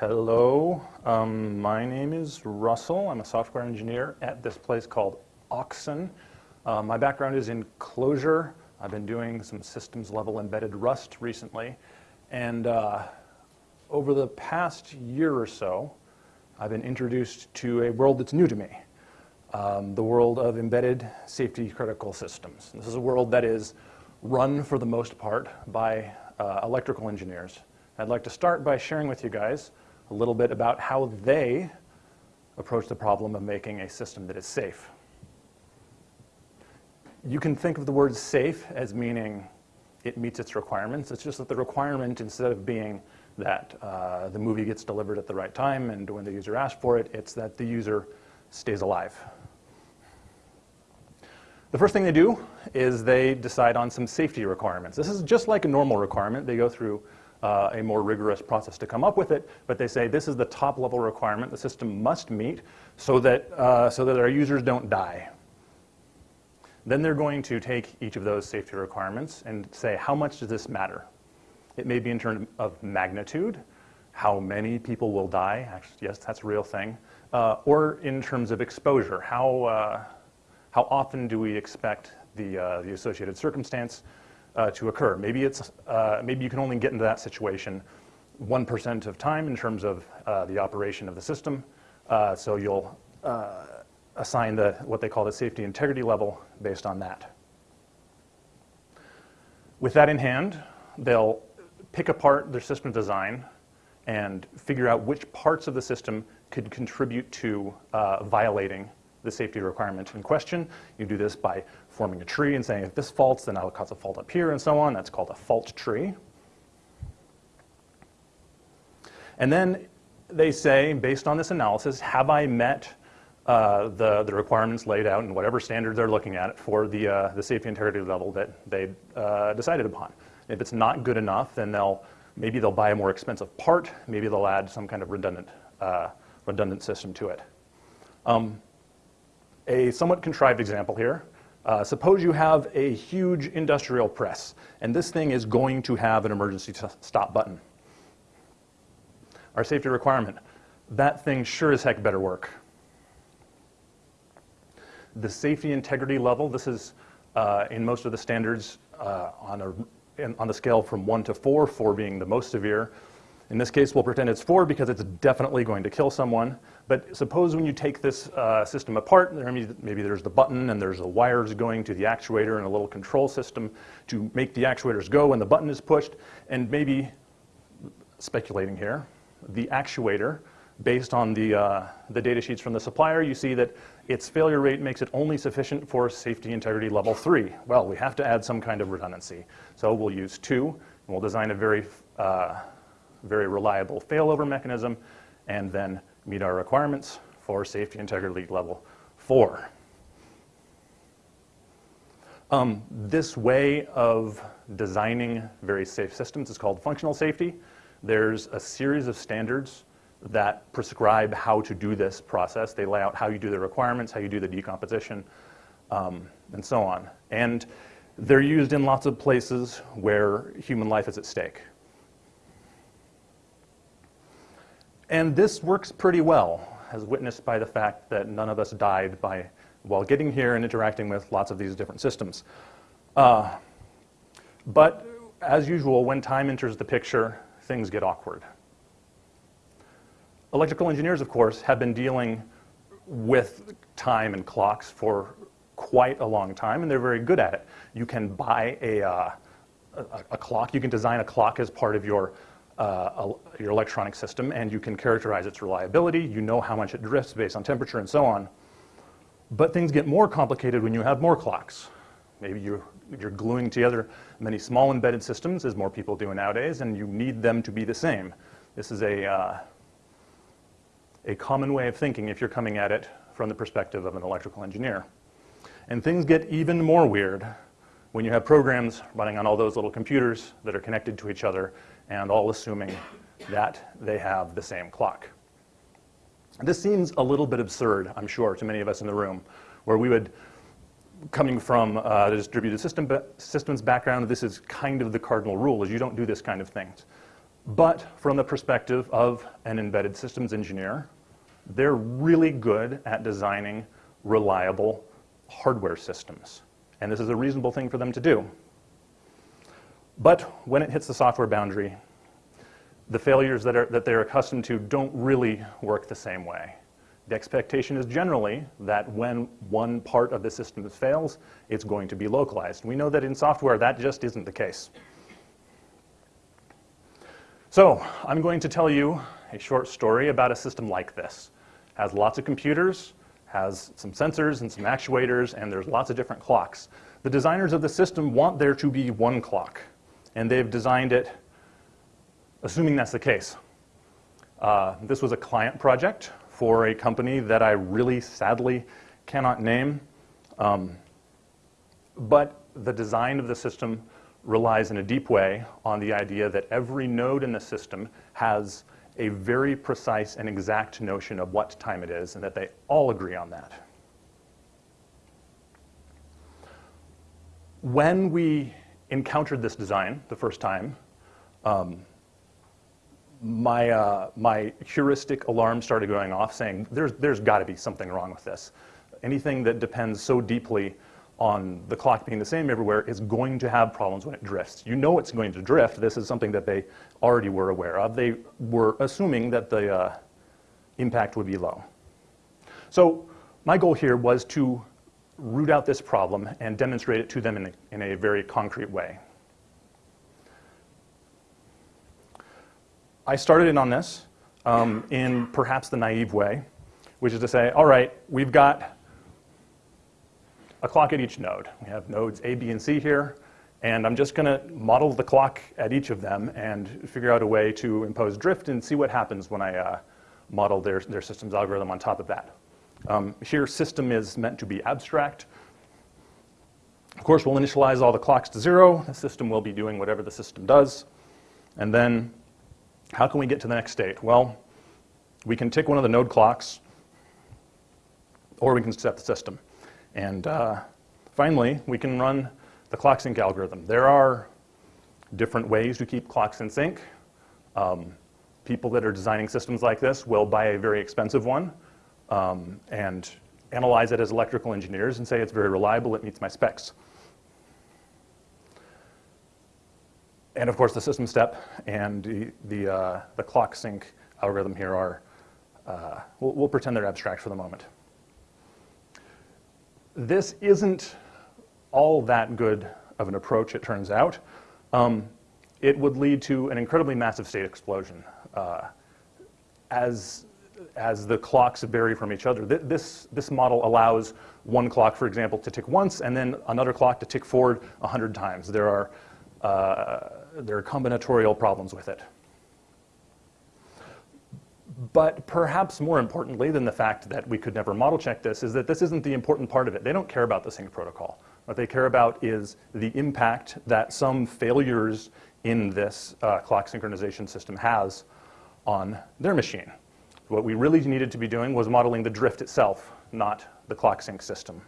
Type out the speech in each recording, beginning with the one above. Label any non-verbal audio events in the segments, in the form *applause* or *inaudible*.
Hello, um, my name is Russell. I'm a software engineer at this place called Auxon. Uh, my background is in Clojure. I've been doing some systems level embedded Rust recently. And uh, over the past year or so, I've been introduced to a world that's new to me. Um, the world of embedded safety critical systems. This is a world that is run for the most part by uh, electrical engineers. I'd like to start by sharing with you guys a little bit about how they approach the problem of making a system that is safe. You can think of the word safe as meaning it meets its requirements. It's just that the requirement, instead of being that uh, the movie gets delivered at the right time and when the user asks for it, it's that the user stays alive. The first thing they do is they decide on some safety requirements. This is just like a normal requirement. They go through uh, a more rigorous process to come up with it, but they say this is the top level requirement the system must meet so that, uh, so that our users don't die. Then they're going to take each of those safety requirements and say, how much does this matter? It may be in terms of magnitude, how many people will die, Actually, yes, that's a real thing, uh, or in terms of exposure, how, uh, how often do we expect the, uh, the associated circumstance uh, to occur. Maybe, it's, uh, maybe you can only get into that situation 1% of time in terms of uh, the operation of the system. Uh, so you'll uh, assign the, what they call the safety integrity level based on that. With that in hand, they'll pick apart their system design and figure out which parts of the system could contribute to uh, violating the safety requirement in question. You do this by forming a tree and saying if this faults, then I'll cause a fault up here and so on. That's called a fault tree. And then they say, based on this analysis, have I met uh, the, the requirements laid out in whatever standards they're looking at for the, uh, the safety integrity level that they uh, decided upon. If it's not good enough, then they'll, maybe they'll buy a more expensive part, maybe they'll add some kind of redundant, uh, redundant system to it. Um, a somewhat contrived example here. Uh, suppose you have a huge industrial press, and this thing is going to have an emergency stop button. Our safety requirement, that thing sure as heck better work. The safety integrity level, this is uh, in most of the standards uh, on, a, in, on the scale from one to four, four being the most severe. In this case, we'll pretend it's four because it's definitely going to kill someone. But suppose when you take this uh, system apart, maybe there's the button and there's the wires going to the actuator and a little control system to make the actuators go when the button is pushed. And maybe, speculating here, the actuator, based on the, uh, the data sheets from the supplier, you see that its failure rate makes it only sufficient for safety integrity level three. Well, we have to add some kind of redundancy. So we'll use two, and we'll design a very uh, very reliable failover mechanism, and then meet our requirements for safety integrity level four. Um, this way of designing very safe systems is called functional safety. There's a series of standards that prescribe how to do this process. They lay out how you do the requirements, how you do the decomposition, um, and so on. And they're used in lots of places where human life is at stake. And this works pretty well, as witnessed by the fact that none of us died by, while getting here and interacting with lots of these different systems. Uh, but as usual, when time enters the picture, things get awkward. Electrical engineers, of course, have been dealing with time and clocks for quite a long time, and they're very good at it. You can buy a, uh, a, a, clock, you can design a clock as part of your uh, your electronic system and you can characterize its reliability. You know how much it drifts based on temperature and so on. But things get more complicated when you have more clocks. Maybe you're, you're gluing together many small embedded systems, as more people do nowadays, and you need them to be the same. This is a, uh, a common way of thinking if you're coming at it from the perspective of an electrical engineer. And things get even more weird when you have programs running on all those little computers that are connected to each other and all assuming that they have the same clock. This seems a little bit absurd, I'm sure, to many of us in the room, where we would, coming from uh, the distributed system systems background, this is kind of the cardinal rule, is you don't do this kind of things. But from the perspective of an embedded systems engineer, they're really good at designing reliable hardware systems. And this is a reasonable thing for them to do. But when it hits the software boundary, the failures that, are, that they're accustomed to don't really work the same way. The expectation is generally that when one part of the system fails, it's going to be localized. We know that in software, that just isn't the case. So I'm going to tell you a short story about a system like this. It has lots of computers, has some sensors and some actuators, and there's lots of different clocks. The designers of the system want there to be one clock, and they've designed it assuming that's the case. Uh, this was a client project for a company that I really sadly cannot name. Um, but the design of the system relies in a deep way on the idea that every node in the system has a very precise and exact notion of what time it is, and that they all agree on that. When we encountered this design the first time, um, my, uh, my heuristic alarm started going off saying, there's, there's got to be something wrong with this. Anything that depends so deeply on the clock being the same everywhere is going to have problems when it drifts. You know it's going to drift. This is something that they already were aware of. They were assuming that the uh, impact would be low. So my goal here was to root out this problem and demonstrate it to them in a, in a very concrete way. I started in on this um, in perhaps the naive way, which is to say, all right, we've got a clock at each node. We have nodes A, B, and C here, and I'm just going to model the clock at each of them and figure out a way to impose drift and see what happens when I uh, model their, their systems algorithm on top of that. Um, here, system is meant to be abstract. Of course, we'll initialize all the clocks to zero. The system will be doing whatever the system does. And then how can we get to the next state? Well, we can tick one of the node clocks, or we can set the system. And uh, finally, we can run the clock sync algorithm. There are different ways to keep clocks in sync. Um, people that are designing systems like this will buy a very expensive one um, and analyze it as electrical engineers and say it's very reliable, it meets my specs. and of course the system step and the, the, uh, the clock sync algorithm here are, uh, we'll, we'll, pretend they're abstract for the moment. This isn't all that good of an approach, it turns out. Um, it would lead to an incredibly massive state explosion. Uh, as, as the clocks vary from each other, this, this model allows one clock, for example, to tick once and then another clock to tick forward 100 times. There are uh, there are combinatorial problems with it. But perhaps more importantly than the fact that we could never model check this is that this isn't the important part of it. They don't care about the sync protocol. What they care about is the impact that some failures in this uh, clock synchronization system has on their machine. What we really needed to be doing was modeling the drift itself, not the clock sync system.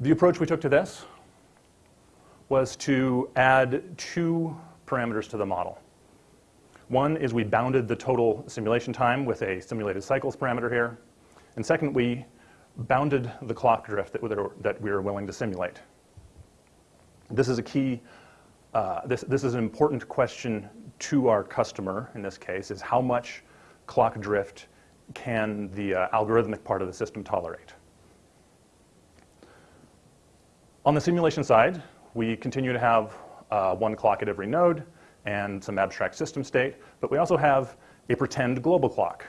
The approach we took to this was to add two parameters to the model. One is we bounded the total simulation time with a simulated cycles parameter here. And second, we bounded the clock drift that, we were willing to simulate. This is a key, uh, this, this is an important question to our customer in this case, is how much clock drift can the uh, algorithmic part of the system tolerate? On the simulation side, we continue to have uh, one clock at every node and some abstract system state, but we also have a pretend global clock.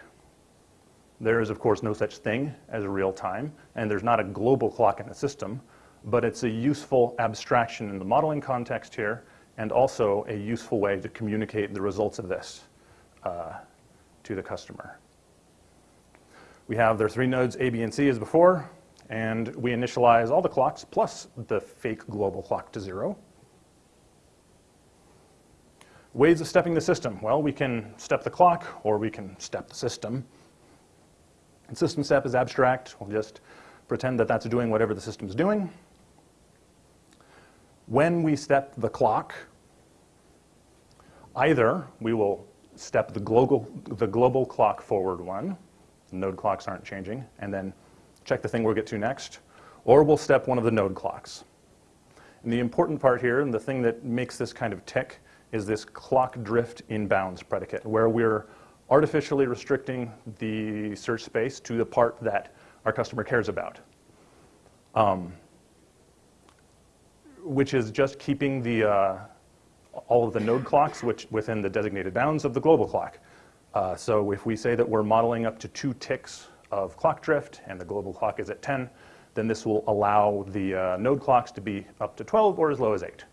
There is, of course, no such thing as real time, and there's not a global clock in the system, but it's a useful abstraction in the modeling context here, and also a useful way to communicate the results of this uh, to the customer. We have their three nodes A, B, and C as before and we initialize all the clocks plus the fake global clock to zero. Ways of stepping the system. Well, we can step the clock or we can step the system. And system step is abstract. We'll just pretend that that's doing whatever the system's doing. When we step the clock, Either we will step the global, the global clock forward one, node clocks aren't changing, and then check the thing we'll get to next, or we'll step one of the node clocks. And the important part here, and the thing that makes this kind of tick, is this clock drift in bounds predicate, where we're artificially restricting the search space to the part that our customer cares about. Um, which is just keeping the, uh, all of the node clocks which within the designated bounds of the global clock. Uh, so if we say that we're modeling up to two ticks of clock drift and the global clock is at 10, then this will allow the uh, node clocks to be up to 12 or as low as 8.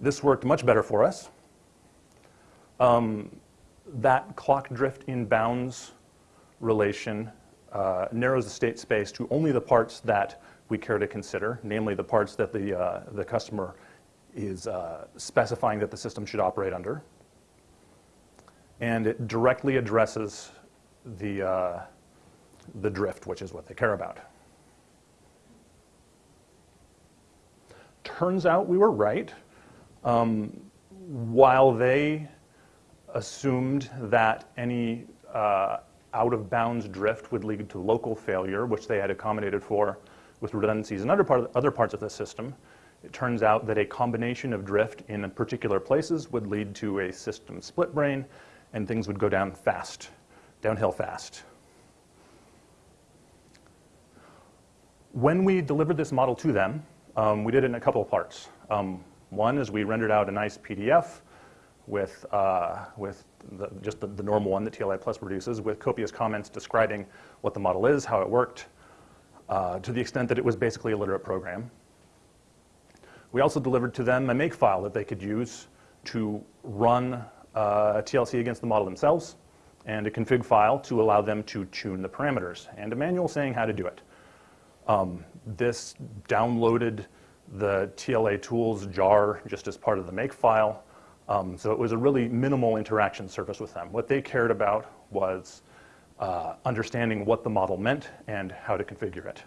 This worked much better for us. Um, that clock drift in bounds relation uh, narrows the state space to only the parts that we care to consider, namely the parts that the, uh, the customer is uh, specifying that the system should operate under. And it directly addresses the, uh, the drift, which is what they care about. Turns out we were right. Um, while they assumed that any uh, out of bounds drift would lead to local failure, which they had accommodated for with redundancies in other, part of, other parts of the system. It turns out that a combination of drift in particular places would lead to a system split brain and things would go down fast, downhill fast. When we delivered this model to them, um, we did it in a couple of parts. Um, one is we rendered out a nice PDF with, uh, with the, just the, the, normal one that TLA Plus produces with copious comments describing what the model is, how it worked, uh, to the extent that it was basically a literate program. We also delivered to them a makefile that they could use to run uh, TLC against the model themselves and a config file to allow them to tune the parameters and a manual saying how to do it. Um, this downloaded the TLA tools jar just as part of the makefile um, so it was a really minimal interaction surface with them. What they cared about was uh, understanding what the model meant and how to configure it.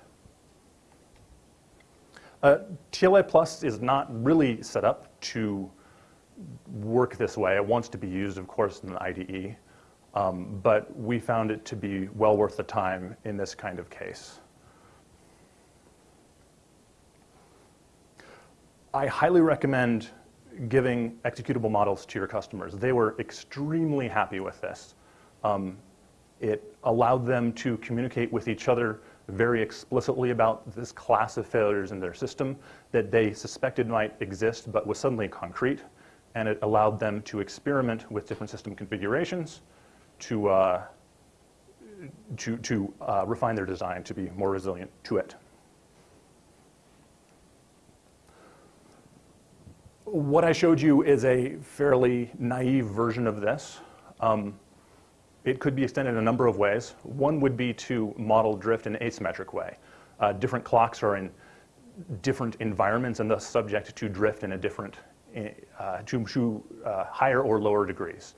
Uh, TLA Plus is not really set up to work this way. It wants to be used, of course, in the IDE, um, but we found it to be well worth the time in this kind of case. I highly recommend giving executable models to your customers. They were extremely happy with this. Um, it allowed them to communicate with each other very explicitly about this class of failures in their system that they suspected might exist but was suddenly concrete. And it allowed them to experiment with different system configurations to, uh, to, to uh, refine their design to be more resilient to it. What I showed you is a fairly naive version of this. Um, it could be extended in a number of ways. One would be to model drift in an asymmetric way. Uh, different clocks are in different environments and thus subject to drift in a different, uh, to, to uh, higher or lower degrees.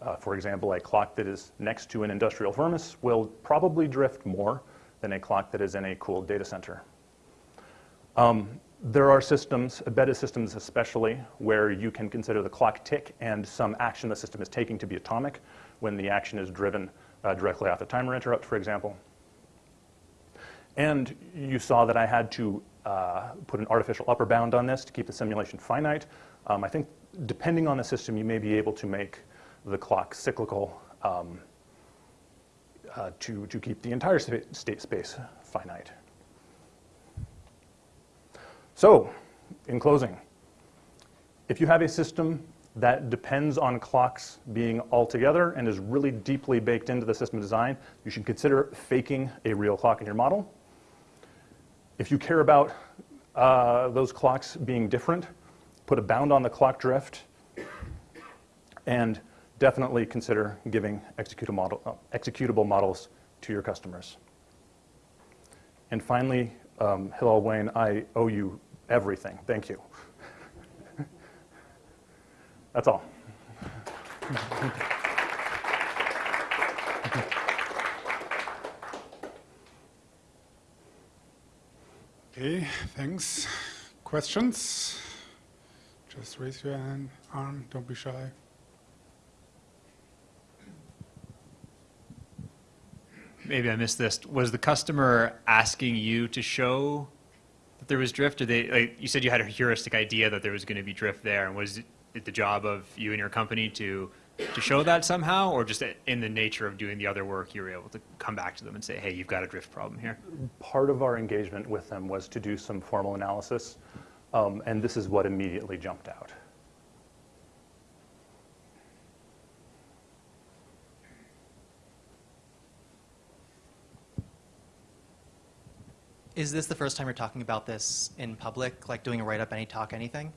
Uh, for example, a clock that is next to an industrial furnace will probably drift more than a clock that is in a cooled data center. Um, there are systems, embedded systems especially, where you can consider the clock tick and some action the system is taking to be atomic when the action is driven uh, directly off the timer interrupt, for example. And you saw that I had to uh, put an artificial upper bound on this to keep the simulation finite. Um, I think depending on the system, you may be able to make the clock cyclical um, uh, to, to keep the entire state space finite. So, in closing, if you have a system that depends on clocks being all together and is really deeply baked into the system design, you should consider faking a real clock in your model. If you care about uh, those clocks being different, put a bound on the clock drift, and definitely consider giving executable, model, uh, executable models to your customers. And finally, um, Hillel Wayne, I owe you everything. Thank you. *laughs* That's all. Okay, thanks. Questions Just raise your hand, arm, don't be shy. Maybe I missed this. Was the customer asking you to show that there was drift? Or they, like, you said you had a heuristic idea that there was going to be drift there, and was it the job of you and your company to to show that somehow, or just in the nature of doing the other work, you were able to come back to them and say, "Hey, you've got a drift problem here." Part of our engagement with them was to do some formal analysis, um, and this is what immediately jumped out. Is this the first time you're talking about this in public, like doing a write-up, any talk, anything?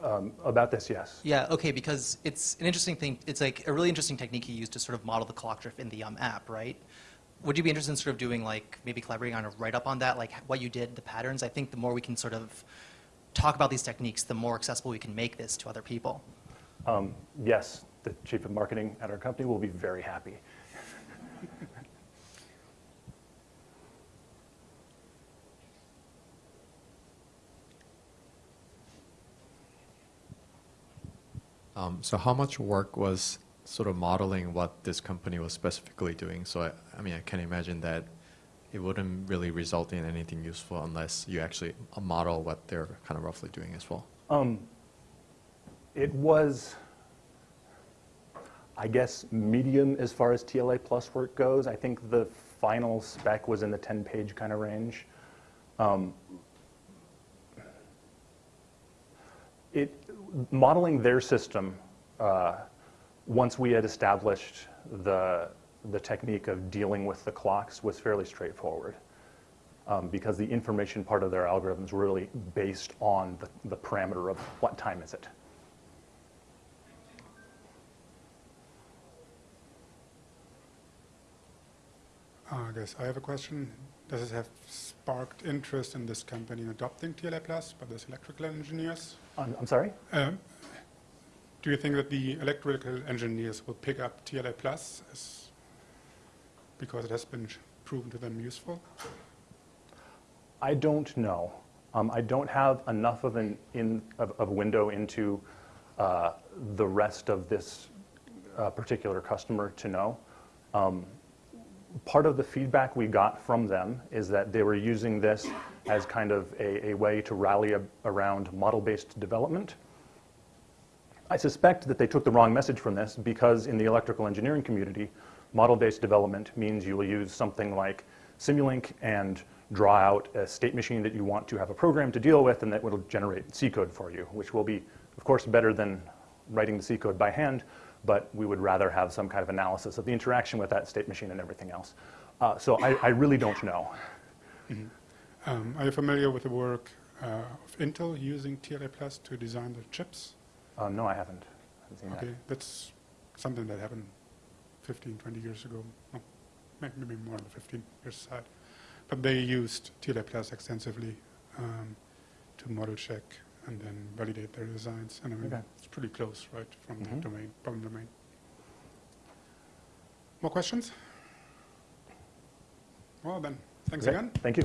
Um, about this, yes. Yeah, okay, because it's an interesting thing, it's like a really interesting technique you use to sort of model the clock drift in the um, app, right? Would you be interested in sort of doing like, maybe collaborating on a write-up on that, like what you did, the patterns? I think the more we can sort of talk about these techniques, the more accessible we can make this to other people. Um, yes, the chief of marketing at our company will be very happy. *laughs* Um, so how much work was sort of modeling what this company was specifically doing? So I, I mean, I can imagine that it wouldn't really result in anything useful unless you actually uh, model what they're kind of roughly doing as well. Um, it was, I guess, medium as far as TLA plus work goes. I think the final spec was in the 10-page kind of range. Um, modeling their system, uh, once we had established the, the technique of dealing with the clocks was fairly straightforward. Um, because the information part of their algorithms were really based on the, the parameter of what time is it. Uh, I guess I have a question. Does it have sparked interest in this company in adopting TLA Plus by those electrical engineers? I'm, I'm sorry? Um, do you think that the electrical engineers will pick up TLA Plus as, because it has been proven to them useful? I don't know. Um, I don't have enough of an in of, of window into uh, the rest of this uh, particular customer to know. Um, part of the feedback we got from them is that they were using this as kind of a, a way to rally a, around model-based development. I suspect that they took the wrong message from this because in the electrical engineering community, model-based development means you will use something like Simulink and draw out a state machine that you want to have a program to deal with and that will generate C code for you, which will be, of course, better than writing the C code by hand, but we would rather have some kind of analysis of the interaction with that state machine and everything else. Uh, so I, I really don't know. Um, are you familiar with the work uh, of Intel using TLA Plus to design their chips? Uh, no, I haven't. I haven't Okay, that's something that happened 15, 20 years ago. No, maybe more than 15 years side. But they used TLA Plus extensively um, to model check and then validate their designs. And I mean, Okay. it's pretty close, right, from Mhm. the domain, problem domain. More questions? Well then, thanks again. Thank you.